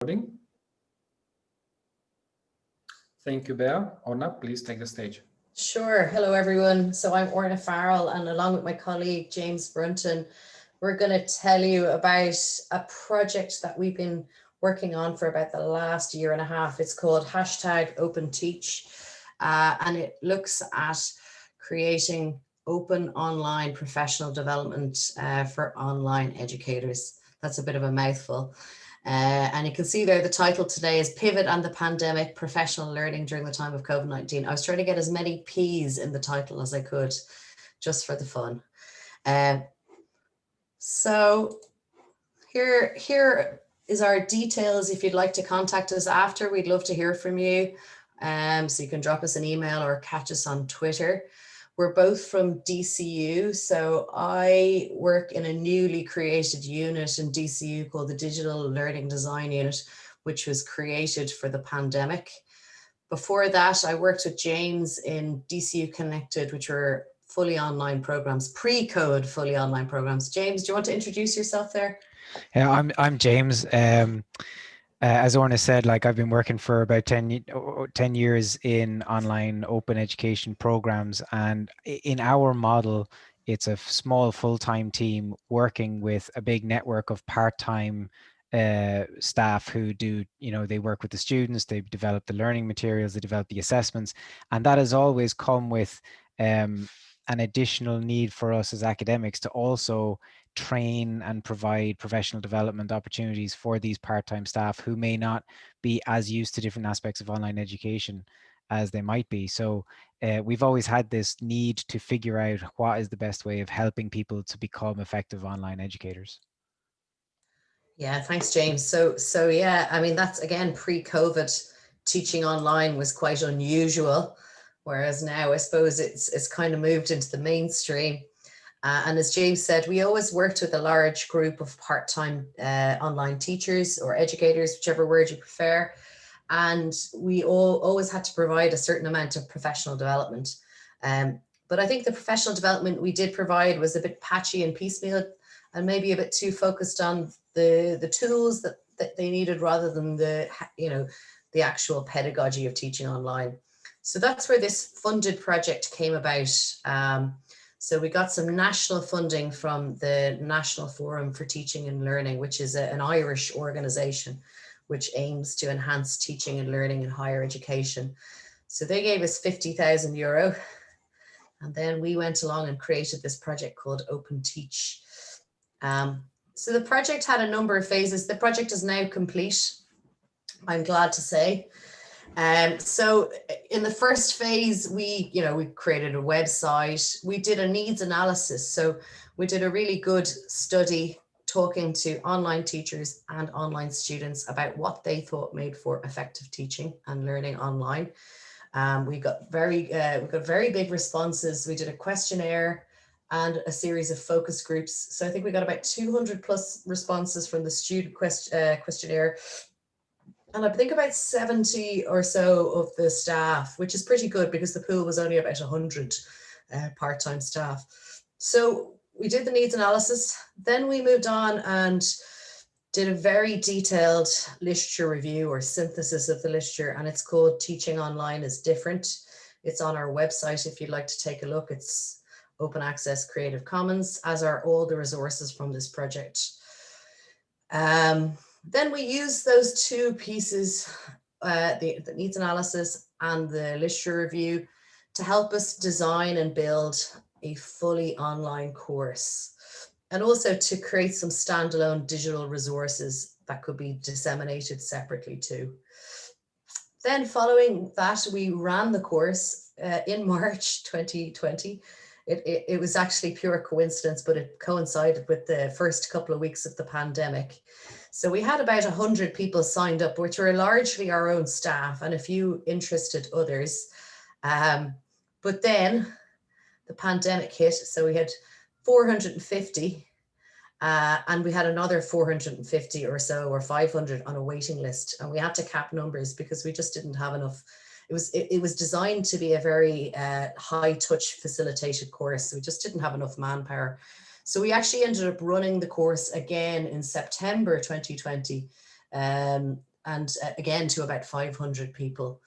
recording. Thank you, Bea. Orna, please take the stage. Sure. Hello, everyone. So I'm Orna Farrell, and along with my colleague, James Brunton, we're going to tell you about a project that we've been working on for about the last year and a half. It's called hashtag Open Teach, uh, and it looks at creating open online professional development uh, for online educators. That's a bit of a mouthful. Uh, and you can see there the title today is Pivot and the Pandemic Professional Learning During the Time of COVID-19. I was trying to get as many P's in the title as I could just for the fun. Uh, so here, here is our details. If you'd like to contact us after, we'd love to hear from you. Um, so you can drop us an email or catch us on Twitter. We're both from DCU. So I work in a newly created unit in DCU called the Digital Learning Design Unit, which was created for the pandemic. Before that, I worked with James in DCU Connected, which were fully online programs, pre-code fully online programs. James, do you want to introduce yourself there? Yeah, I'm I'm James. Um, as Orna said, like I've been working for about 10, 10 years in online open education programs. And in our model, it's a small full-time team working with a big network of part-time uh, staff who do, you know, they work with the students, they develop the learning materials, they develop the assessments. And that has always come with um, an additional need for us as academics to also train and provide professional development opportunities for these part-time staff who may not be as used to different aspects of online education as they might be. So uh, we've always had this need to figure out what is the best way of helping people to become effective online educators. Yeah, thanks, James. So, so yeah, I mean, that's again, pre-COVID teaching online was quite unusual. Whereas now I suppose it's, it's kind of moved into the mainstream. Uh, and as James said, we always worked with a large group of part-time uh, online teachers or educators, whichever word you prefer. And we all always had to provide a certain amount of professional development. Um, but I think the professional development we did provide was a bit patchy and piecemeal and maybe a bit too focused on the, the tools that, that they needed rather than the, you know, the actual pedagogy of teaching online. So that's where this funded project came about. Um, so we got some national funding from the National Forum for Teaching and Learning, which is a, an Irish organization which aims to enhance teaching and learning in higher education. So they gave us 50,000 euro. And then we went along and created this project called Open Teach. Um, so the project had a number of phases. The project is now complete, I'm glad to say. Um, so in the first phase, we, you know, we created a website, we did a needs analysis. So we did a really good study talking to online teachers and online students about what they thought made for effective teaching and learning online. Um, we got very, uh, we got very big responses. We did a questionnaire and a series of focus groups. So I think we got about 200 plus responses from the student quest, uh, questionnaire and I think about 70 or so of the staff, which is pretty good because the pool was only about 100 uh, part-time staff. So we did the needs analysis, then we moved on and did a very detailed literature review or synthesis of the literature and it's called Teaching Online is Different. It's on our website if you'd like to take a look. It's open access Creative Commons, as are all the resources from this project. Um, then we use those two pieces, uh, the, the needs analysis and the literature review to help us design and build a fully online course and also to create some standalone digital resources that could be disseminated separately too. Then following that, we ran the course uh, in March 2020. It, it, it, was actually pure coincidence, but it coincided with the first couple of weeks of the pandemic. So we had about 100 people signed up, which were largely our own staff and a few interested others. Um, but then the pandemic hit, so we had 450 uh, and we had another 450 or so or 500 on a waiting list and we had to cap numbers because we just didn't have enough it was it, it was designed to be a very uh, high touch facilitated course so we just didn't have enough manpower so we actually ended up running the course again in September 2020 um, and uh, again to about 500 people.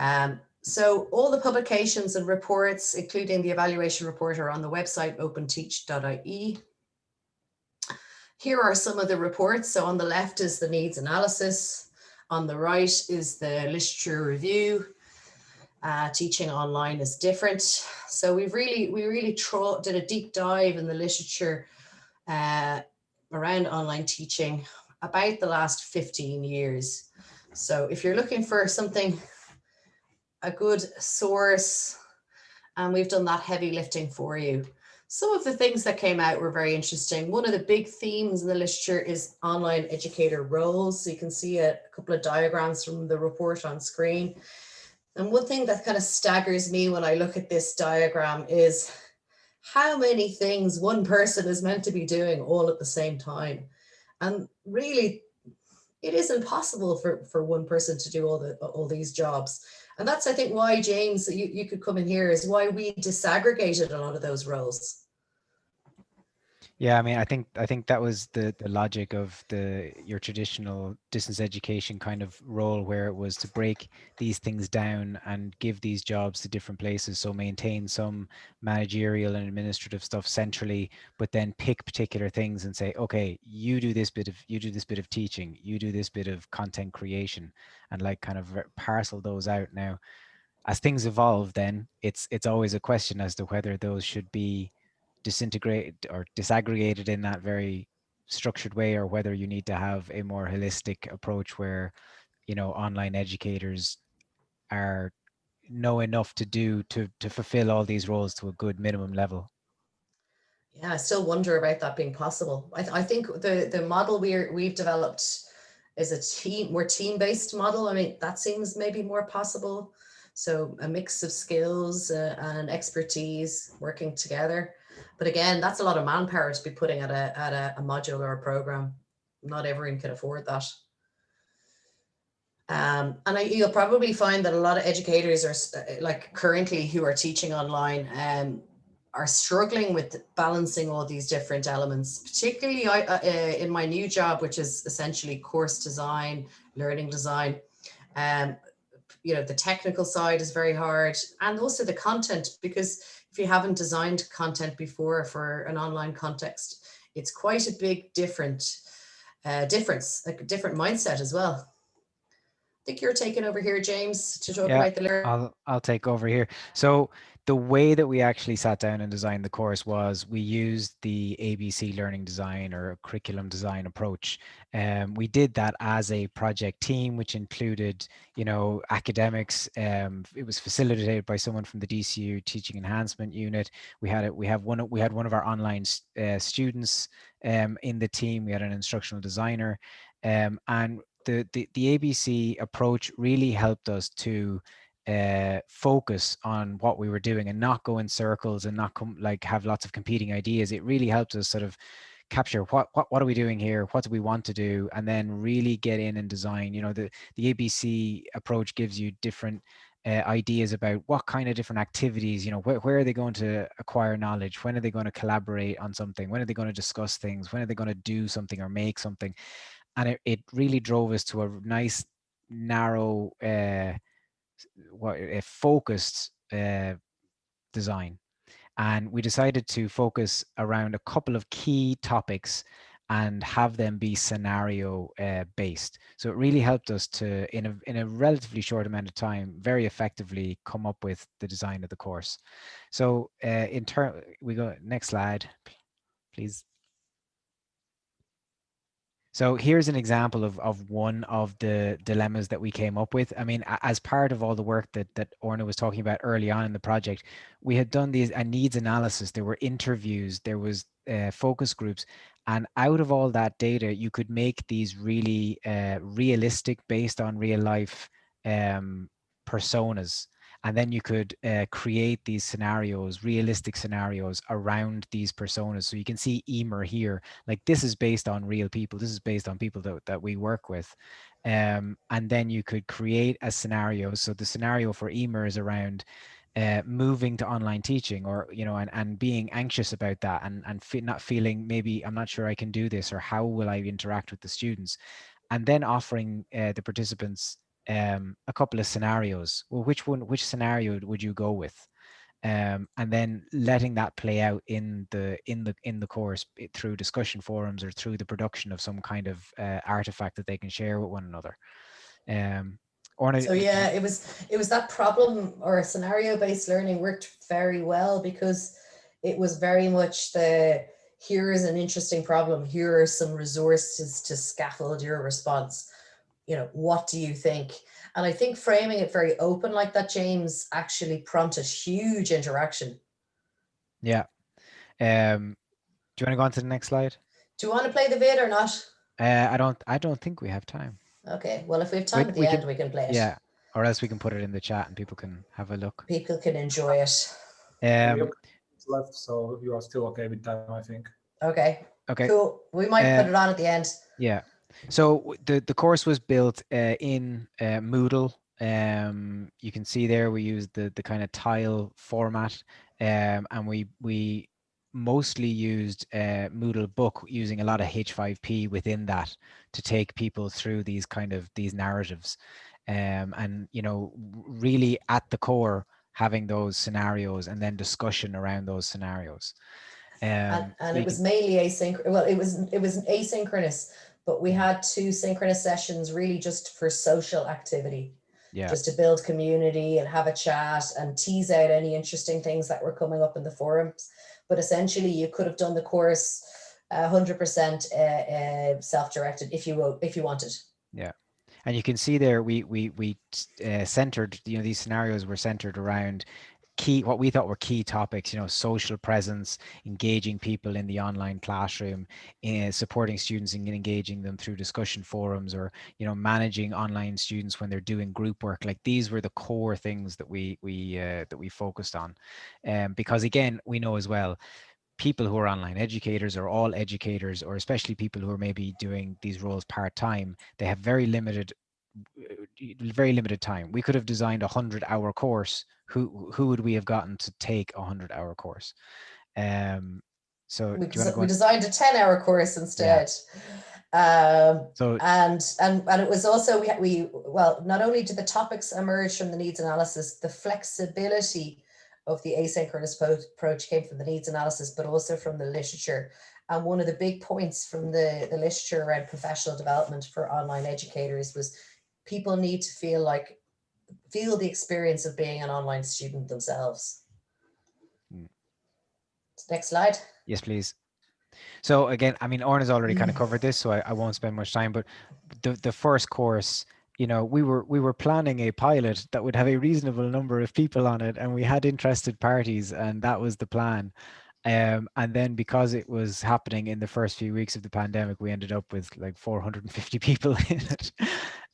Um, so all the publications and reports, including the evaluation report are on the website openteach.ie. Here are some of the reports. So on the left is the needs analysis. On the right is the literature review. Uh, teaching online is different. So we've really, we really did a deep dive in the literature uh, around online teaching about the last 15 years. So if you're looking for something, a good source, and we've done that heavy lifting for you. Some of the things that came out were very interesting. One of the big themes in the literature is online educator roles. So you can see a, a couple of diagrams from the report on screen. And one thing that kind of staggers me when I look at this diagram is how many things one person is meant to be doing all at the same time. And really, it is impossible for, for one person to do all the all these jobs. And that's, I think, why, James, you, you could come in here is why we disaggregated a lot of those roles. Yeah, I mean, I think I think that was the the logic of the your traditional distance education kind of role, where it was to break these things down and give these jobs to different places. So maintain some managerial and administrative stuff centrally, but then pick particular things and say, okay, you do this bit of you do this bit of teaching, you do this bit of content creation, and like kind of parcel those out. Now, as things evolve, then it's it's always a question as to whether those should be disintegrated or disaggregated in that very structured way or whether you need to have a more holistic approach where you know online educators are know enough to do to to fulfill all these roles to a good minimum level? Yeah i still wonder about that being possible. I, th I think the the model we're we've developed is a team more team-based model. I mean that seems maybe more possible. So a mix of skills uh, and expertise working together but again, that's a lot of manpower to be putting at a, at a, a module or a program. Not everyone can afford that. Um, and I, you'll probably find that a lot of educators are uh, like currently who are teaching online um, are struggling with balancing all these different elements, particularly I, uh, uh, in my new job, which is essentially course design, learning design. Um, you know, the technical side is very hard and also the content because if you haven't designed content before for an online context, it's quite a big different uh, difference, a different mindset as well. I think you're taking over here, James, to talk yeah, about the learning. I'll, I'll take over here. So the way that we actually sat down and designed the course was we used the ABC learning design or curriculum design approach. Um, we did that as a project team, which included, you know, academics. Um, it was facilitated by someone from the DCU Teaching Enhancement Unit. We had it. We have one. We had one of our online uh, students um, in the team. We had an instructional designer, um, and the, the the ABC approach really helped us to uh, focus on what we were doing and not go in circles and not come like have lots of competing ideas. It really helped us sort of capture what what what are we doing here? What do we want to do? And then really get in and design. You know the the abc approach gives you different uh, ideas about what kind of different activities you know where, where are they going to acquire knowledge? When are they going to collaborate on something? When are they going to discuss things? When are they going to do something or make something? And it, it really drove us to a nice narrow uh, what a focused uh, design and we decided to focus around a couple of key topics and have them be scenario uh, based. So it really helped us to, in a, in a relatively short amount of time, very effectively come up with the design of the course. So uh, in turn, we go next slide, please. So here's an example of, of one of the dilemmas that we came up with. I mean, as part of all the work that, that Orna was talking about early on in the project, we had done these a needs analysis. There were interviews, there was uh, focus groups, and out of all that data, you could make these really uh, realistic, based on real life um, personas and then you could uh, create these scenarios realistic scenarios around these personas. So you can see emer here. Like this is based on real people. This is based on people that, that we work with. Um, and then you could create a scenario. So the scenario for emer is around uh, moving to online teaching or you know and, and being anxious about that and and fe not feeling maybe i'm not sure i can do this or how will i interact with the students? And then offering uh, the participants um, a couple of scenarios. Well, which one, which scenario would you go with? Um, and then letting that play out in the in the in the course eh, through discussion forums or through the production of some kind of uh, artifact that they can share with one another. Um, or so yeah, it was it was that problem or scenario based learning worked very well because it was very much the here is an interesting problem. Here are some resources to scaffold your response. You know, what do you think? And I think framing it very open like that, James, actually prompted huge interaction. Yeah. Um, do you want to go on to the next slide? Do you want to play the vid or not? Uh, I don't. I don't think we have time. Okay. Well, if we have time we, at the we end, can, we can play it. Yeah. Or else we can put it in the chat and people can have a look. People can enjoy it. Um, left, so you are still okay with time, I think. Okay. Okay. Cool. We might uh, put it on at the end. Yeah. So the the course was built uh, in uh, Moodle. Um, you can see there we used the the kind of tile format, um, and we we mostly used uh, Moodle book using a lot of H5P within that to take people through these kind of these narratives, um, and you know really at the core having those scenarios and then discussion around those scenarios. Um, and, and it was mainly asynchronous. Well, it was it was asynchronous, but we had two synchronous sessions really just for social activity. Yeah. Just to build community and have a chat and tease out any interesting things that were coming up in the forums. But essentially, you could have done the course 100% uh, uh, self-directed if you if you wanted. Yeah and you can see there we we we uh, centered you know these scenarios were centered around key what we thought were key topics you know social presence engaging people in the online classroom uh, supporting students and engaging them through discussion forums or you know managing online students when they're doing group work. Like these were the core things that we we uh, that we focused on. Um, because again we know as well people who are online educators or all educators or especially people who are maybe doing these roles part-time they have very limited uh, very limited time. We could have designed a hundred hour course who who would we have gotten to take a hundred hour course um so we, we designed a 10 hour course instead yeah. um so and and and it was also we we well not only did the topics emerge from the needs analysis the flexibility of the asynchronous approach came from the needs analysis, but also from the literature. And one of the big points from the, the literature around professional development for online educators was people need to feel like, feel the experience of being an online student themselves. Mm. Next slide. Yes, please. So again, I mean, Orna has already kind of covered this, so I, I won't spend much time, but the, the first course you know we were we were planning a pilot that would have a reasonable number of people on it and we had interested parties and that was the plan um, and then because it was happening in the first few weeks of the pandemic we ended up with like 450 people in it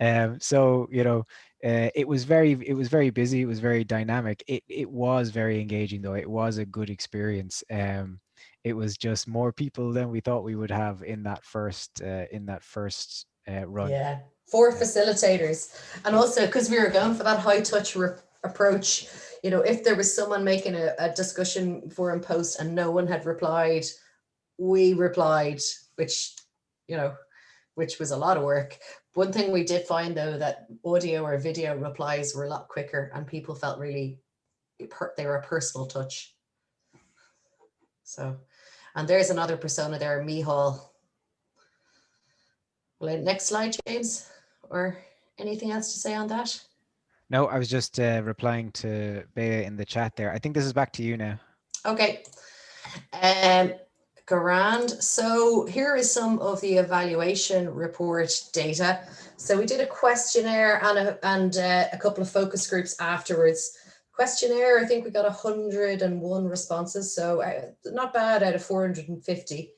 um, so you know uh, it was very it was very busy it was very dynamic. It, it was very engaging though. It was a good experience. Um, it was just more people than we thought we would have in that first uh, in that first uh, run. Yeah four facilitators. And also because we were going for that high touch approach you know if there was someone making a, a discussion forum post and no one had replied we replied which you know which was a lot of work one thing we did find though that audio or video replies were a lot quicker and people felt really they were a personal touch so and there's another persona there Mihal well, next slide James or anything else to say on that? No, I was just uh, replying to Bea in the chat there. I think this is back to you now. Okay. Um, grand. So here is some of the evaluation report data. So we did a questionnaire and a, and uh, a couple of focus groups afterwards. Questionnaire, I think we got 101 responses, so uh, not bad out of 450.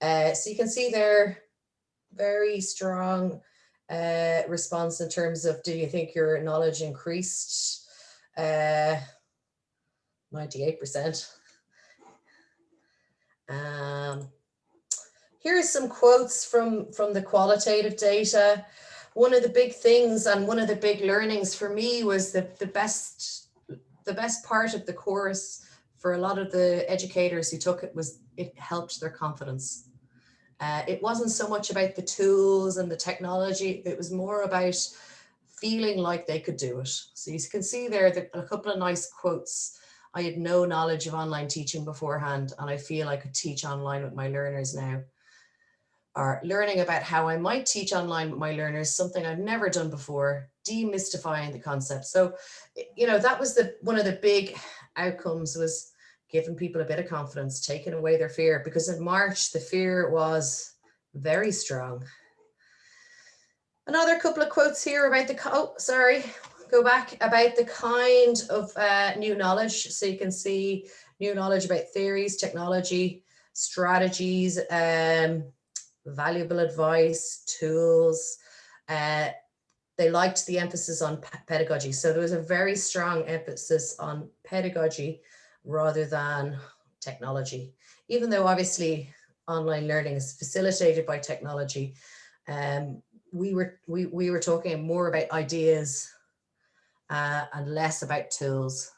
Uh, so you can see there, very strong uh, response in terms of do you think your knowledge increased? Uh, 98%. Um, are some quotes from, from the qualitative data. One of the big things and one of the big learnings for me was that the best, the best part of the course for a lot of the educators who took it was it helped their confidence. Uh, it wasn't so much about the tools and the technology, it was more about feeling like they could do it. So you can see there that a couple of nice quotes. I had no knowledge of online teaching beforehand, and I feel I could teach online with my learners now. Or learning about how I might teach online with my learners, something I've never done before, demystifying the concept. So, you know, that was the one of the big outcomes was giving people a bit of confidence, taking away their fear, because in March, the fear was very strong. Another couple of quotes here about the, oh, sorry, go back about the kind of uh, new knowledge. So you can see new knowledge about theories, technology, strategies, um, valuable advice, tools. Uh, they liked the emphasis on pedagogy. So there was a very strong emphasis on pedagogy rather than technology, even though obviously online learning is facilitated by technology. Um, we were we, we were talking more about ideas uh, and less about tools.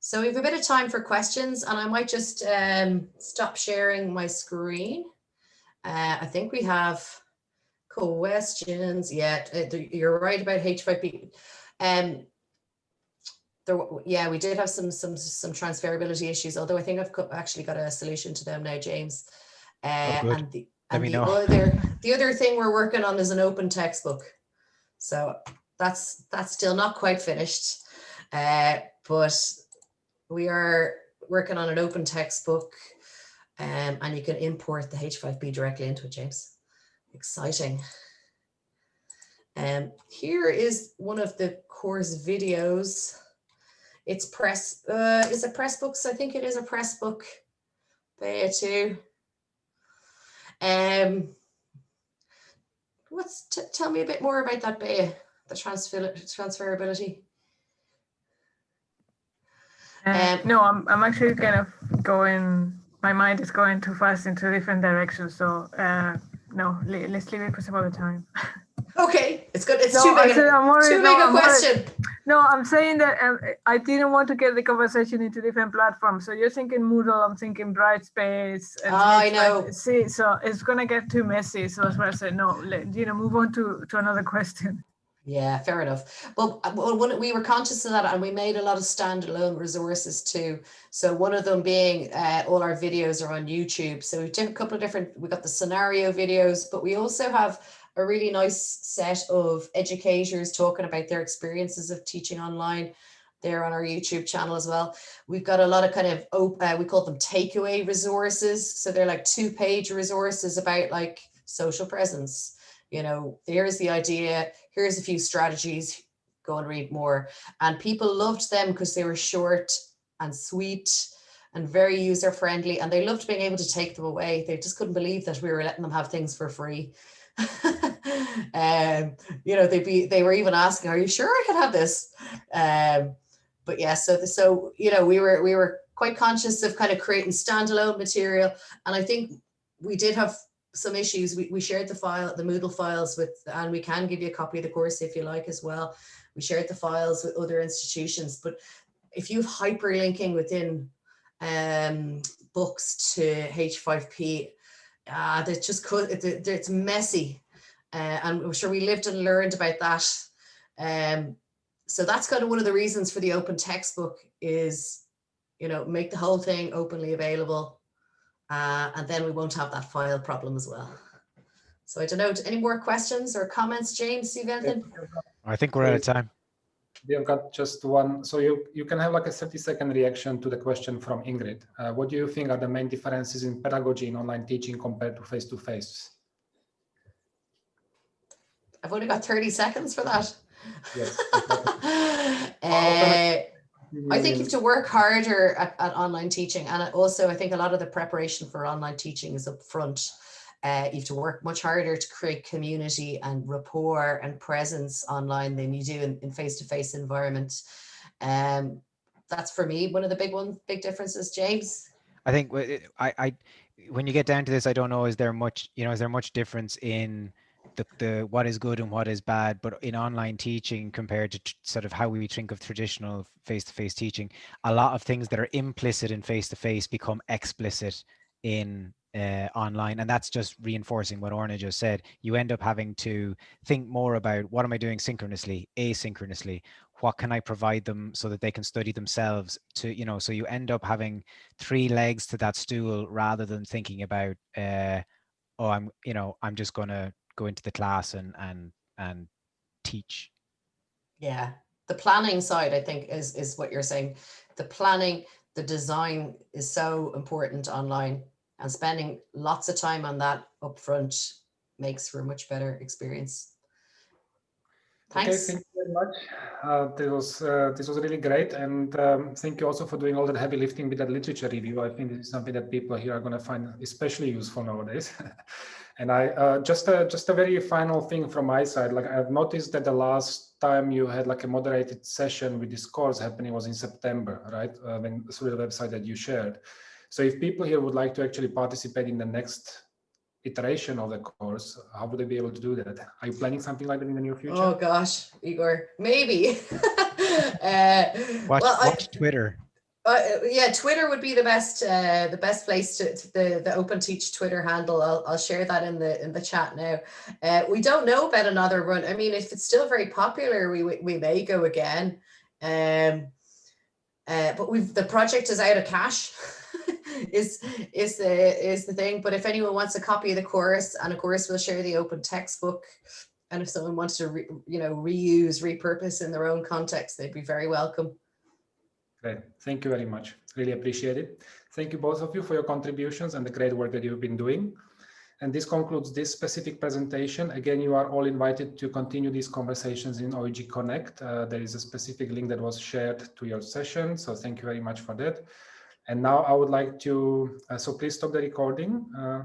So we have a bit of time for questions and I might just um, stop sharing my screen. Uh, I think we have questions. Yeah, uh, you're right about H5P. Um, there, yeah, we did have some some some transferability issues, although I think I've actually got a solution to them now, James. Uh, oh, and the, and the know. other the other thing we're working on is an open textbook. So that's that's still not quite finished, uh, but we are working on an open textbook, um, and you can import the H5P directly into it, James. Exciting. Um, here is one of the course videos. It's press, uh, is it Pressbooks? I think it is a press book There too. Um, what's tell me a bit more about that Bea, the transfer transferability. Uh, um, no, I'm I'm actually kind of going. My mind is going too fast into different directions. So uh, no, let's leave it for some other time. Okay, it's good. It's no, too big, a, worried, too big no, a I'm question. Worried. No, I'm saying that um, I didn't want to get the conversation into different platforms. So you're thinking Moodle, I'm thinking Brightspace. And oh, I know. see, so it's gonna get too messy. So that's why I said no. Let, you know, move on to to another question. Yeah, fair enough. Well, when we were conscious of that, and we made a lot of standalone resources too. So one of them being uh, all our videos are on YouTube. So we've done a couple of different. We got the scenario videos, but we also have a really nice set of educators talking about their experiences of teaching online there on our YouTube channel as well. We've got a lot of kind of, uh, we call them takeaway resources. So they're like two page resources about like social presence. You know, here's the idea, here's a few strategies, go and read more. And people loved them because they were short and sweet and very user friendly and they loved being able to take them away. They just couldn't believe that we were letting them have things for free. um, you know, they'd be, they were even asking, are you sure I can have this? Um, but yeah, so, so, you know, we were, we were quite conscious of kind of creating standalone material. And I think we did have some issues. We, we shared the file, the Moodle files with, and we can give you a copy of the course if you like as well. We shared the files with other institutions, but if you have hyperlinking within um, books to H5P, uh, that just could, it, it's messy. Uh, and I'm sure we lived and learned about that. Um, so that's kind of one of the reasons for the open textbook is, you know, make the whole thing openly available. Uh, and then we won't have that file problem as well. So I don't know, any more questions or comments, James, you have anything? I think we're out of time. Bianca, just one. So you, you can have like a 30 second reaction to the question from Ingrid. Uh, what do you think are the main differences in pedagogy in online teaching compared to face-to-face? -face? I've only got 30 seconds for that. Yes. uh, I think you have to work harder at, at, online teaching. And also, I think a lot of the preparation for online teaching is up front. Uh, you have to work much harder to create community and rapport and presence online than you do in, face-to-face -face environment. Um, that's for me, one of the big ones, big differences, James. I think I, I, when you get down to this, I don't know, is there much, you know, is there much difference in the, the what is good and what is bad but in online teaching compared to sort of how we think of traditional face-to-face teaching a lot of things that are implicit in face-to-face become explicit in uh, online and that's just reinforcing what Orna just said. You end up having to think more about what am I doing synchronously asynchronously? What can I provide them so that they can study themselves to you know so you end up having three legs to that stool rather than thinking about uh, oh I'm you know I'm just to go into the class and and and teach Yeah, the planning side, I think, is is what you're saying. The planning, the design is so important online, and spending lots of time on that upfront makes for a much better experience. thanks Okay, thank you very much. Uh, this was uh, this was really great, and um, thank you also for doing all that heavy lifting with that literature review. I think this is something that people here are going to find especially useful nowadays. and I uh, just a just a very final thing from my side. Like I've noticed that the last time you had like a moderated session with this course happening was in September, right? Uh, when through the website that you shared. So if people here would like to actually participate in the next iteration of the course, how would they be able to do that? Are you planning something like that in the near future? Oh gosh, Igor, maybe. uh, watch, well, I- watch Twitter Uh, yeah, Twitter would be the best uh, the best place to, to the the Open Teach Twitter handle. I'll, I'll share that in the in the chat now. Uh, we don't know about another run. I mean, if it's still very popular, we we, we may go again. Um, uh, but we've the project is out of cash. is is the is the thing. But if anyone wants a copy of the course, and of course we'll share the open textbook. And if someone wants to, re, you know, reuse, repurpose in their own context, they'd be very welcome. Great. Thank you very much. Really appreciate it. Thank you both of you for your contributions and the great work that you've been doing. And this concludes this specific presentation. Again, you are all invited to continue these conversations in OEG Connect. Uh, there is a specific link that was shared to your session. So thank you very much for that. And now I would like to, uh, so please stop the recording. Uh,